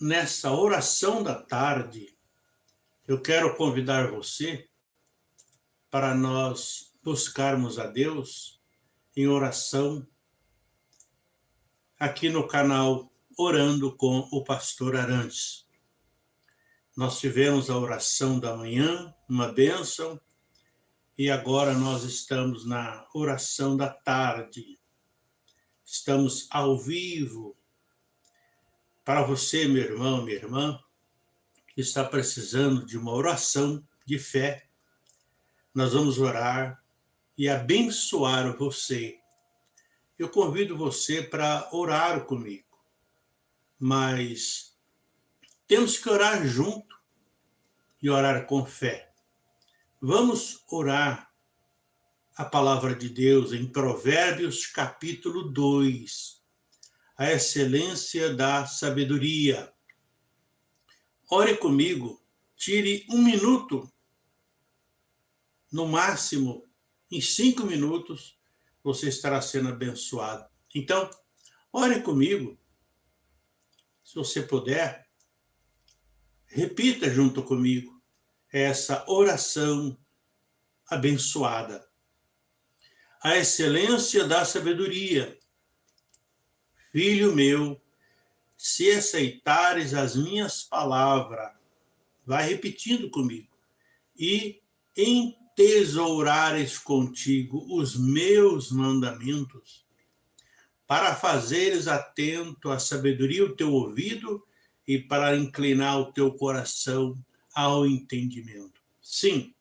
nessa oração da tarde, eu quero convidar você para nós buscarmos a Deus em oração aqui no canal Orando com o Pastor Arantes. Nós tivemos a oração da manhã, uma bênção, e agora nós estamos na oração da tarde. Estamos ao vivo para você, meu irmão, minha irmã, que está precisando de uma oração de fé, nós vamos orar e abençoar você. Eu convido você para orar comigo, mas temos que orar junto e orar com fé. Vamos orar a palavra de Deus em Provérbios capítulo 2, a excelência da sabedoria. Ore comigo, tire um minuto, no máximo, em cinco minutos, você estará sendo abençoado. Então, ore comigo, se você puder, repita junto comigo essa oração abençoada. A excelência da sabedoria Filho meu, se aceitares as minhas palavras, vai repetindo comigo, e entesourares contigo os meus mandamentos, para fazeres atento à sabedoria o teu ouvido e para inclinar o teu coração ao entendimento. Sim,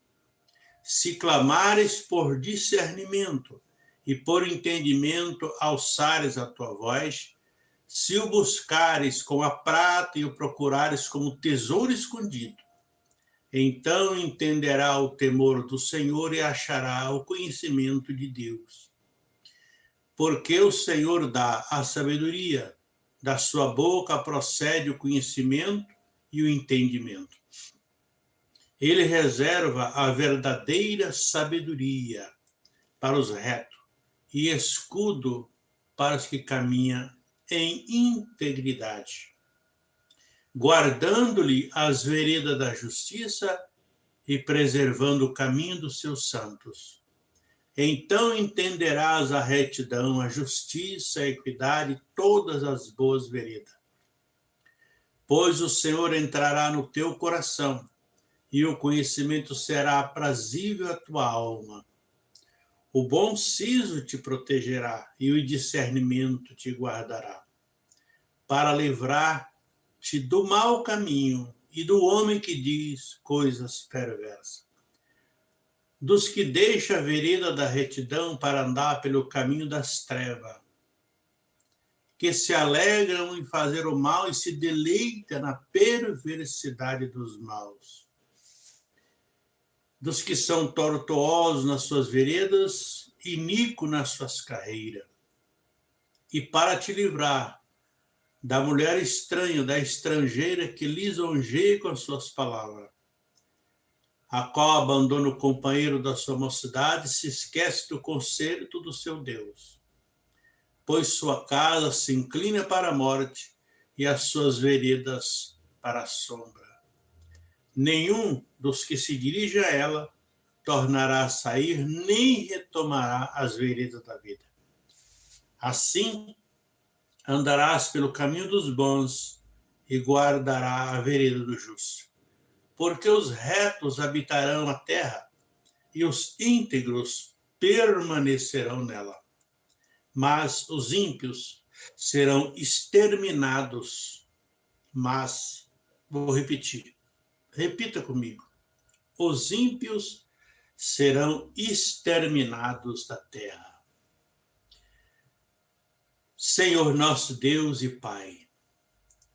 se clamares por discernimento, e por entendimento alçares a tua voz, se o buscares com a prata e o procurares como tesouro escondido, então entenderá o temor do Senhor e achará o conhecimento de Deus. Porque o Senhor dá a sabedoria, da sua boca procede o conhecimento e o entendimento. Ele reserva a verdadeira sabedoria para os retos e escudo para os que caminham em integridade, guardando-lhe as veredas da justiça e preservando o caminho dos seus santos. Então entenderás a retidão, a justiça, a equidade, todas as boas veredas. Pois o Senhor entrará no teu coração, e o conhecimento será aprazível à tua alma. O bom siso te protegerá e o discernimento te guardará, para livrar-te do mau caminho e do homem que diz coisas perversas. Dos que deixa a vereda da retidão para andar pelo caminho das trevas, que se alegram em fazer o mal e se deleitam na perversidade dos maus dos que são tortuosos nas suas veredas, iníquo nas suas carreiras. E para te livrar da mulher estranha, da estrangeira que lisonjeia com as suas palavras, a qual abandona o companheiro da sua mocidade, se esquece do concerto do seu Deus, pois sua casa se inclina para a morte e as suas veredas para a sombra nenhum dos que se dirige a ela tornará a sair, nem retomará as veredas da vida. Assim, andarás pelo caminho dos bons e guardará a vereda do justo. Porque os retos habitarão a terra e os íntegros permanecerão nela. Mas os ímpios serão exterminados. Mas, vou repetir, Repita comigo. Os ímpios serão exterminados da terra. Senhor nosso Deus e Pai,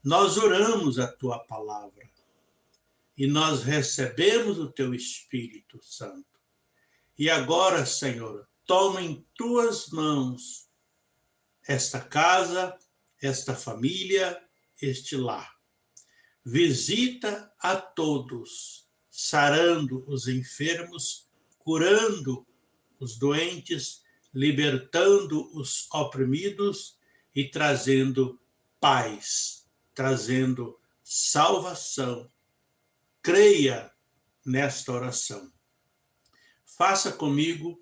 nós oramos a tua palavra e nós recebemos o teu Espírito Santo. E agora, Senhor, toma em tuas mãos esta casa, esta família, este lar visita a todos, sarando os enfermos, curando os doentes, libertando os oprimidos e trazendo paz, trazendo salvação. Creia nesta oração. Faça comigo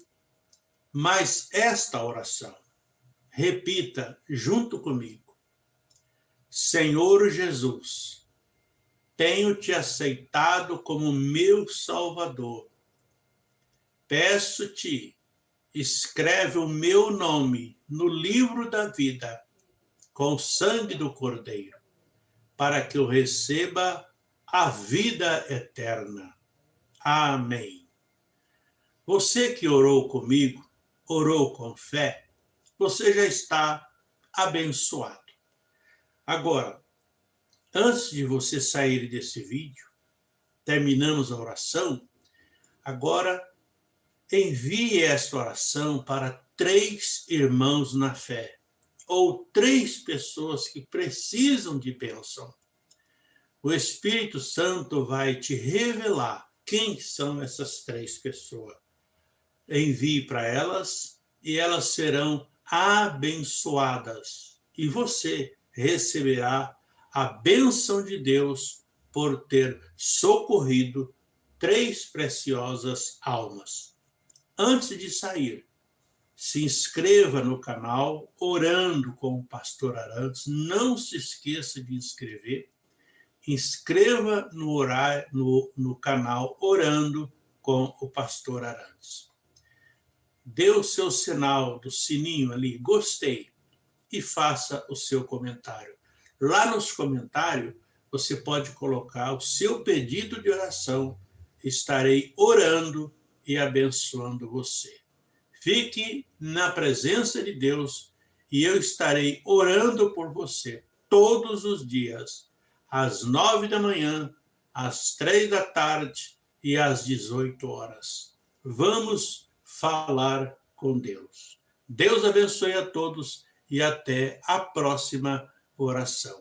mais esta oração. Repita junto comigo. Senhor Jesus, tenho te aceitado como meu Salvador. Peço-te, escreve o meu nome no livro da vida, com o sangue do Cordeiro, para que eu receba a vida eterna. Amém. Você que orou comigo, orou com fé, você já está abençoado. Agora, antes de você sair desse vídeo, terminamos a oração, agora envie esta oração para três irmãos na fé, ou três pessoas que precisam de bênção. O Espírito Santo vai te revelar quem são essas três pessoas. Envie para elas e elas serão abençoadas. E você receberá a bênção de Deus por ter socorrido três preciosas almas. Antes de sair, se inscreva no canal Orando com o Pastor Arantes. Não se esqueça de inscrever inscreva no, no, no canal Orando com o Pastor Arantes. Dê o seu sinal do sininho ali, gostei, e faça o seu comentário. Lá nos comentários, você pode colocar o seu pedido de oração. Estarei orando e abençoando você. Fique na presença de Deus e eu estarei orando por você todos os dias às nove da manhã, às três da tarde e às dezoito horas. Vamos falar com Deus. Deus abençoe a todos e até a próxima oração.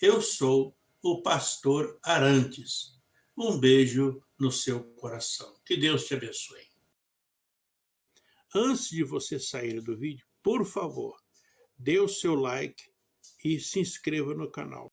Eu sou o pastor Arantes. Um beijo no seu coração. Que Deus te abençoe. Antes de você sair do vídeo, por favor, dê o seu like e se inscreva no canal.